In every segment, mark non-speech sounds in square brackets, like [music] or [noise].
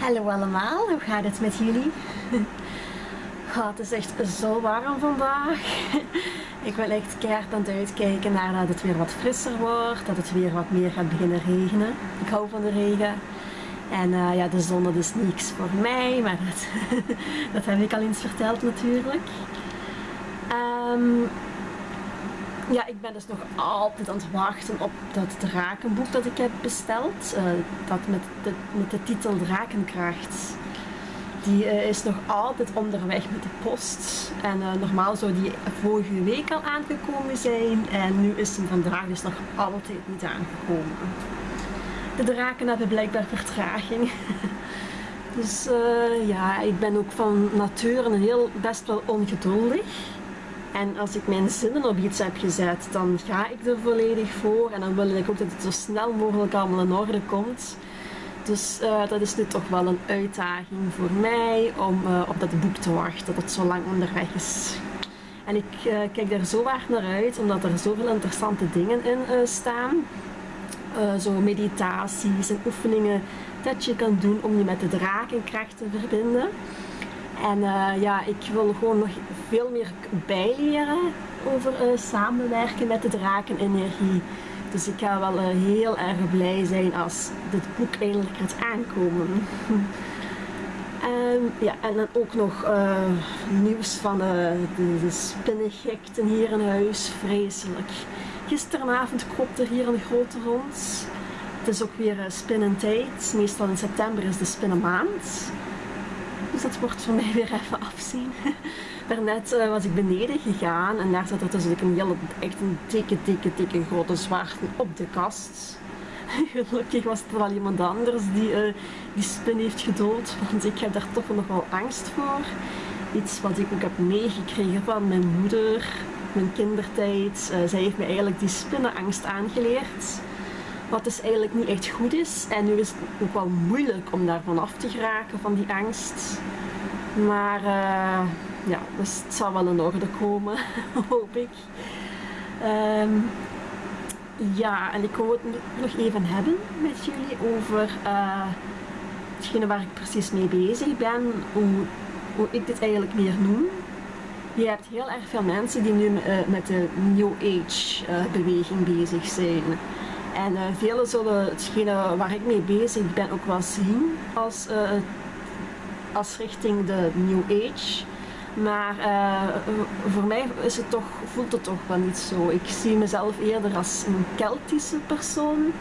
Hallo allemaal, hoe gaat het met jullie? [laughs] Oh, het is echt zo warm vandaag. [laughs] Ik wil echt keihard aan het uitkijken naar dat het weer wat frisser wordt, dat het weer wat meer gaat beginnen regenen. Ik hou van de regen. En uh, ja, de zon dat is niks voor mij, maar dat, [laughs] dat heb ik al eens verteld natuurlijk. Um, ja, ik ben dus nog altijd aan het wachten op dat drakenboek dat ik heb besteld. Uh, dat met de, met de titel Drakenkracht. Die uh, is nog altijd onderweg met de post. En uh, normaal zou die vorige week al aangekomen zijn. En nu is hem vandaag dus nog altijd niet aangekomen. De draken hebben blijkbaar vertraging. [laughs] dus ja, ik ben ook van nature heel best wel ongeduldig. En als ik mijn zinnen op iets heb gezet, dan ga ik er volledig voor. En dan wil ik ook dat het zo snel mogelijk allemaal in orde komt. Dus uh, dat is nu toch wel een uitdaging voor mij om uh, op dat boek te wachten, dat het zo lang onderweg is. En ik uh, kijk daar zo hard naar uit, omdat er zoveel interessante dingen in staan. zo meditaties en oefeningen dat je kan doen om je met de drakenkracht te verbinden. En uh, ja, ik wil gewoon nog veel meer bijleren over uh, samenwerken met de drakenenergie. Dus ik ga wel uh, heel erg blij zijn als dit boek eindelijk gaat aankomen. [laughs] en, ja, en dan ook nog nieuws van de, de spinnengekten hier in huis. Vreselijk. Gisteravond kropt er hier een grote rond. Het is ook weer spinnentijd. Meestal in september is de spinnenmaand. Dus dat wordt voor mij weer even afzien. [laughs] Daarnet uh, was ik beneden gegaan en daar zat er dus een hele, echt een dikke, dikke, dikke grote zwarte op de kast. [laughs] Gelukkig was het wel iemand anders die uh, die spin heeft gedood, want ik heb daar toch nog wel angst voor. Iets wat ik ook heb meegekregen van mijn moeder, mijn kindertijd. Uh, zij heeft me eigenlijk die spinnenangst aangeleerd. Wat dus eigenlijk niet echt goed is. En nu is het ook wel moeilijk om daarvan af te geraken, van die angst. Maar uh, ja, dus het zal wel in orde komen, [laughs] hoop ik. Um, ja, en ik wou het nog even hebben met jullie over uh, hetgene waar ik precies mee bezig ben, hoe, hoe ik dit eigenlijk meer noem. Je hebt heel erg veel mensen die nu uh, met de New Age beweging bezig zijn. En uh, velen zullen hetgene waar ik mee bezig ben ook wel zien als, uh, als richting de New Age. Maar uh, voor mij is het toch, voelt het toch wel niet zo. Ik zie mezelf eerder als een Keltische persoon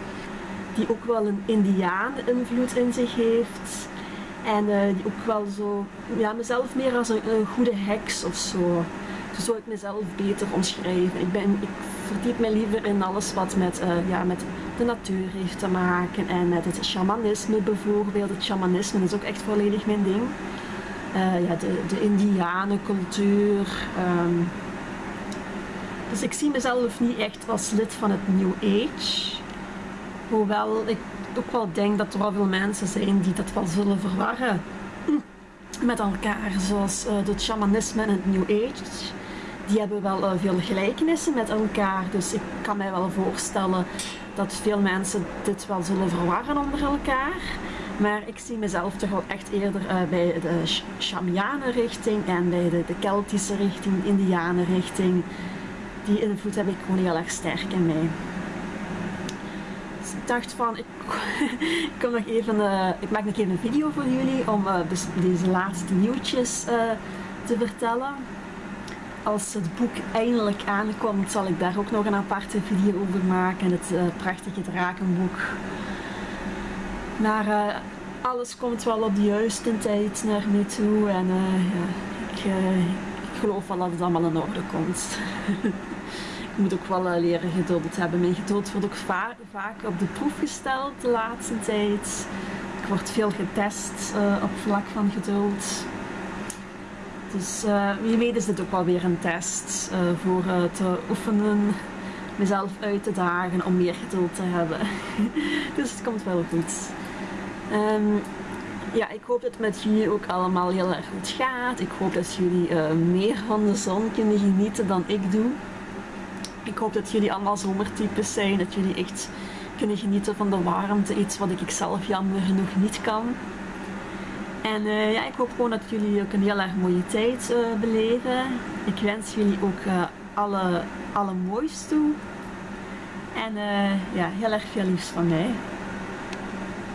die ook wel een Indiaan invloed in zich heeft. En die ook wel zo, ja, mezelf meer als een, een goede heks of zo. Zo zou ik mezelf beter omschrijven. Ik, ben, ik verdiep me liever in alles wat met, uh, ja, met de natuur heeft te maken en met het shamanisme bijvoorbeeld. Het shamanisme is ook echt volledig mijn ding. Uh, ja, de, de indianencultuur. Um, dus ik zie mezelf niet echt als lid van het New Age. Hoewel ik ook wel denk dat er wel veel mensen zijn die dat wel zullen verwarren met elkaar. Zoals uh, het shamanisme en het New Age die hebben wel uh, veel gelijkenissen met elkaar. Dus ik kan mij wel voorstellen dat veel mensen dit wel zullen verwarren onder elkaar. Maar ik zie mezelf toch wel echt eerder uh, bij de Shamianen richting en bij de, de Keltische richting, de Indianen richting. Die invloed heb ik gewoon heel erg sterk in mij. Dus ik dacht van, ik, [laughs] kom nog even, uh, ik maak nog even een video voor jullie om dus deze laatste nieuwtjes te vertellen als het boek eindelijk aankomt, zal ik daar ook nog een aparte video over maken. Het uh, prachtige drakenboek. Maar uh, alles komt wel op de juiste tijd naar me toe. En uh, ja, ik, ik, geloof wel dat het allemaal in orde komt. [laughs] ik moet ook wel leren geduld hebben. Mijn geduld wordt ook va vaak op de proef gesteld de laatste tijd. Ik word veel getest op vlak van geduld. Dus wie weet is dit ook wel weer een test uh, voor uh, te oefenen, mezelf uit te dagen om meer geduld te hebben. [laughs] dus het komt wel goed. Um, ja, ik hoop dat het met jullie ook allemaal heel erg goed gaat. Ik hoop dat jullie meer van de zon kunnen genieten dan ik doe. Ik hoop dat jullie allemaal zomertypes zijn, dat jullie echt kunnen genieten van de warmte, iets wat ik zelf jammer genoeg niet kan. En eh, ja, ik hoop gewoon dat jullie ook een heel erg mooie tijd uh, beleven. Ik wens jullie ook uh, alle, alle moois toe. En ja, heel erg veel liefst van mij.